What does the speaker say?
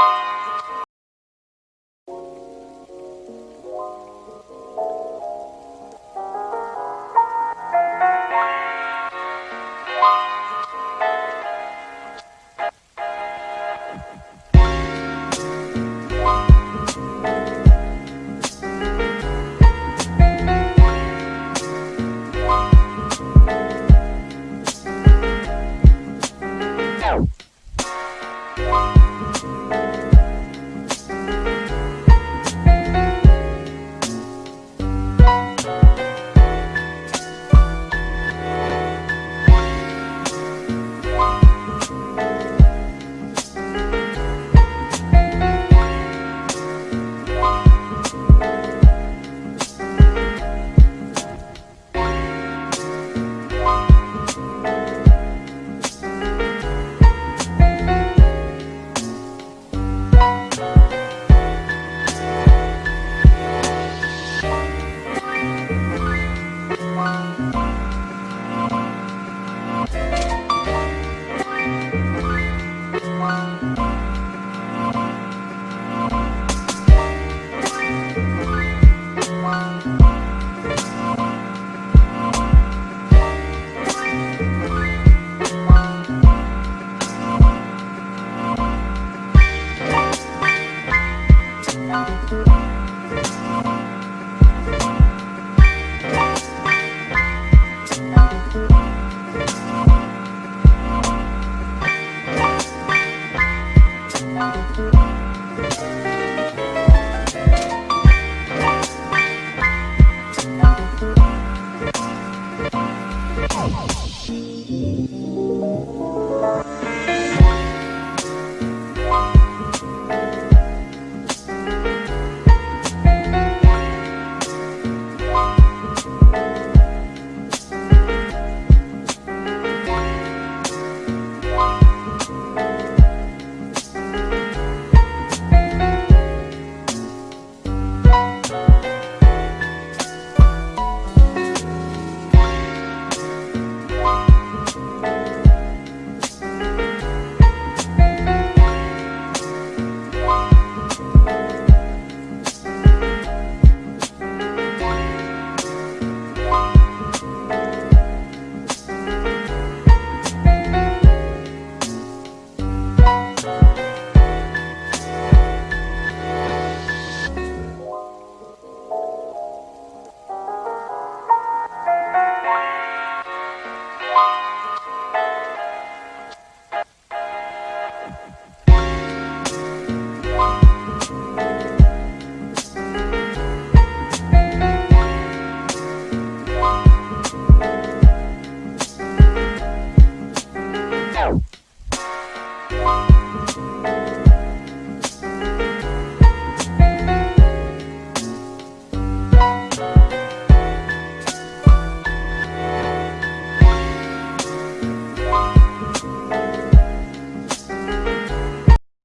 you